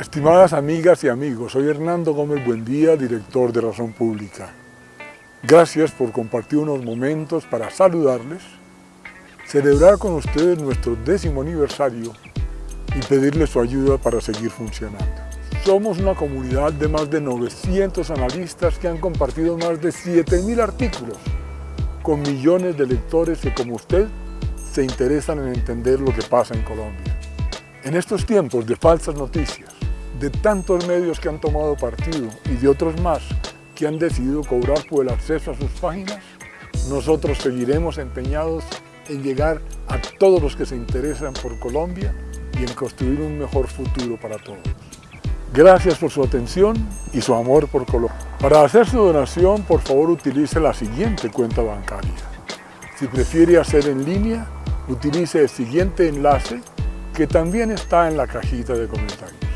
Estimadas amigas y amigos, soy Hernando Gómez Buendía, director de Razón Pública. Gracias por compartir unos momentos para saludarles, celebrar con ustedes nuestro décimo aniversario y pedirles su ayuda para seguir funcionando. Somos una comunidad de más de 900 analistas que han compartido más de 7.000 artículos con millones de lectores que como usted se interesan en entender lo que pasa en Colombia. En estos tiempos de falsas noticias, de tantos medios que han tomado partido y de otros más que han decidido cobrar por el acceso a sus páginas, nosotros seguiremos empeñados en llegar a todos los que se interesan por Colombia y en construir un mejor futuro para todos. Gracias por su atención y su amor por Colombia. Para hacer su donación, por favor utilice la siguiente cuenta bancaria. Si prefiere hacer en línea, utilice el siguiente enlace que también está en la cajita de comentarios.